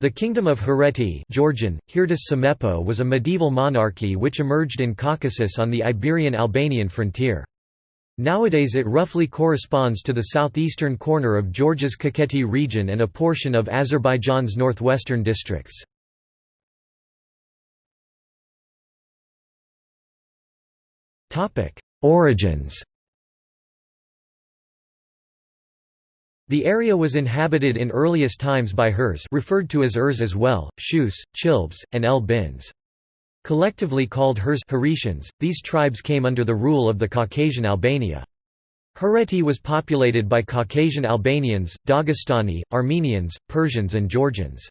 The Kingdom of Hereti Georgian, Hirtis was a medieval monarchy which emerged in Caucasus on the Iberian-Albanian frontier. Nowadays it roughly corresponds to the southeastern corner of Georgia's Kakheti region and a portion of Azerbaijan's northwestern districts. Origins The area was inhabited in earliest times by Hurs referred to as Urs as well, Shus, Chilbs, and El Bins. Collectively called Hurs Haretians, these tribes came under the rule of the Caucasian Albania. Hereti was populated by Caucasian Albanians, Dagestani, Armenians, Persians and Georgians.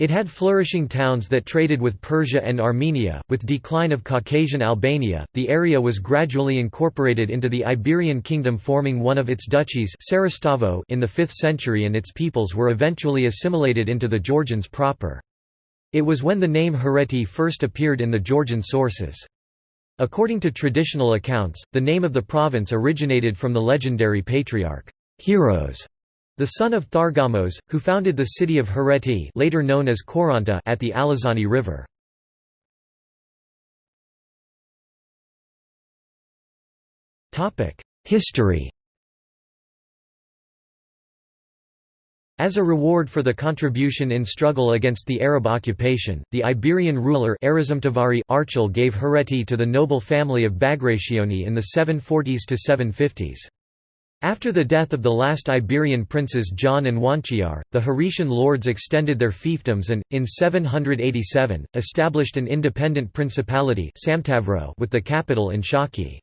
It had flourishing towns that traded with Persia and Armenia. With decline of Caucasian Albania, the area was gradually incorporated into the Iberian Kingdom forming one of its duchies in the 5th century and its peoples were eventually assimilated into the Georgians proper. It was when the name Hereti first appeared in the Georgian sources. According to traditional accounts, the name of the province originated from the legendary patriarch Heros the son of Thargamos, who founded the city of Hereti later known as Khoranta at the Alazani River. History As a reward for the contribution in struggle against the Arab occupation, the Iberian ruler Archil gave Hereti to the noble family of Bagrationi in the 740s to 750s. After the death of the last Iberian princes John and Juansher, the Heretian lords extended their fiefdoms and, in 787, established an independent principality with the capital in Shaki.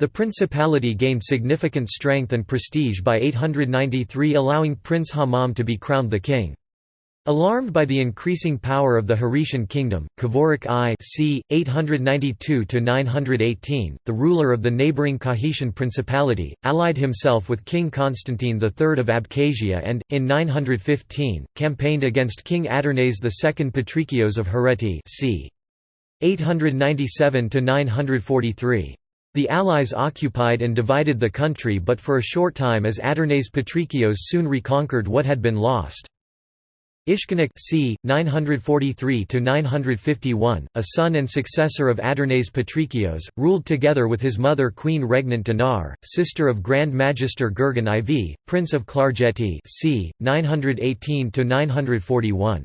The principality gained significant strength and prestige by 893 allowing Prince Hammam to be crowned the king. Alarmed by the increasing power of the Heretian kingdom, Kvirike I c. 892–918, the ruler of the neighbouring Kakhetian principality, allied himself with King Constantine III of Abkhazia and, in 915, campaigned against King Adarnase II Patrikios of Hereti c. 897–943. The Allies occupied and divided the country but for a short time as Adarnase Patrikios soon reconquered what had been lost. Ishkanik c. 943–951, a son and successor of Adarnase Patrikios, ruled together with his mother Queen Regnant Dinar, sister of Grand Magister Gurgen IV, Prince of Klarjeti c. 918–941.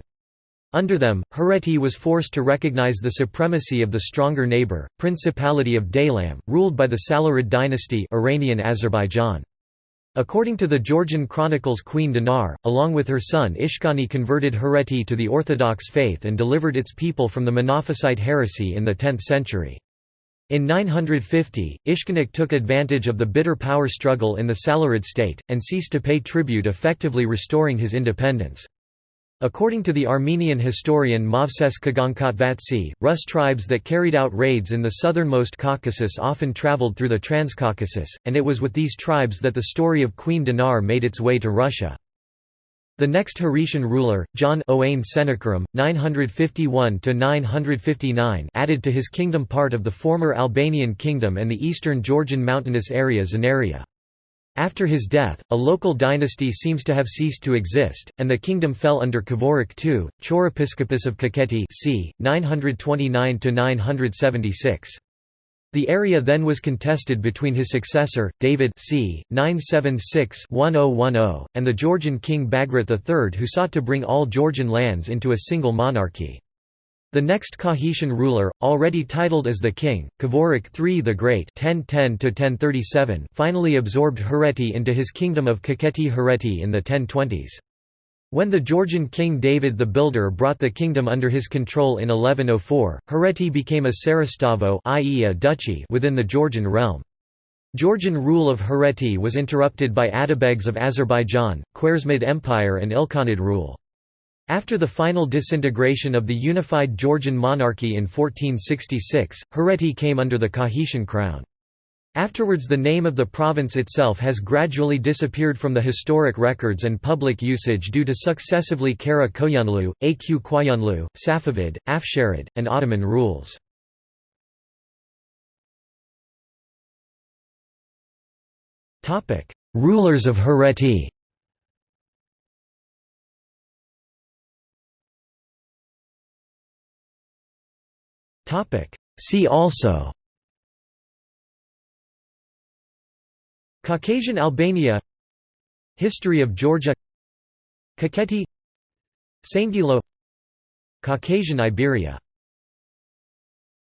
Under them, Hereti was forced to recognize the supremacy of the stronger neighbor, Principality of Daylam, ruled by the Salarid dynasty Iranian Azerbaijan. According to the Georgian chronicles Queen Dinar, along with her son Ishkani converted Hereti to the Orthodox faith and delivered its people from the Monophysite heresy in the 10th century. In 950, Ishkanik took advantage of the bitter power struggle in the Salarid state, and ceased to pay tribute effectively restoring his independence. According to the Armenian historian Movses Kagankatvatsi, Rus tribes that carried out raids in the southernmost Caucasus often traveled through the Transcaucasus, and it was with these tribes that the story of Queen Dinar made its way to Russia. The next Heretian ruler, John Owain Sennacherib, 951–959 added to his kingdom part of the former Albanian kingdom and the eastern Georgian mountainous area Zanaria. After his death, a local dynasty seems to have ceased to exist, and the kingdom fell under Kvirike II, Chorepiscopus of Kakheti c. 929–976. The area then was contested between his successor, David c. 976–1010, and the Georgian king Bagrat III who sought to bring all Georgian lands into a single monarchy. The next Kakhetian ruler, already titled as the king, Kvirike III the Great (1010–1037), finally absorbed Hereti into his kingdom of Kakheti Hereti in the 1020s. When the Georgian king David the Builder brought the kingdom under his control in 1104, Hereti became a Saeristavo i.e. a duchy within the Georgian realm. Georgian rule of Hereti was interrupted by Atabegs of Azerbaijan, Khwarezmid Empire and Ilkhanid rule. After the final disintegration of the unified Georgian monarchy in 1466, Hereti came under the Kakhetian crown. Afterwards the name of the province itself has gradually disappeared from the historic records and public usage due to successively Kara Koyunlu, Aq Koyunlu, Safavid, Afsharid, and Ottoman rules. Rulers of Hereti See also Caucasian Albania History of Georgia Kakheti Saingilo Caucasian Iberia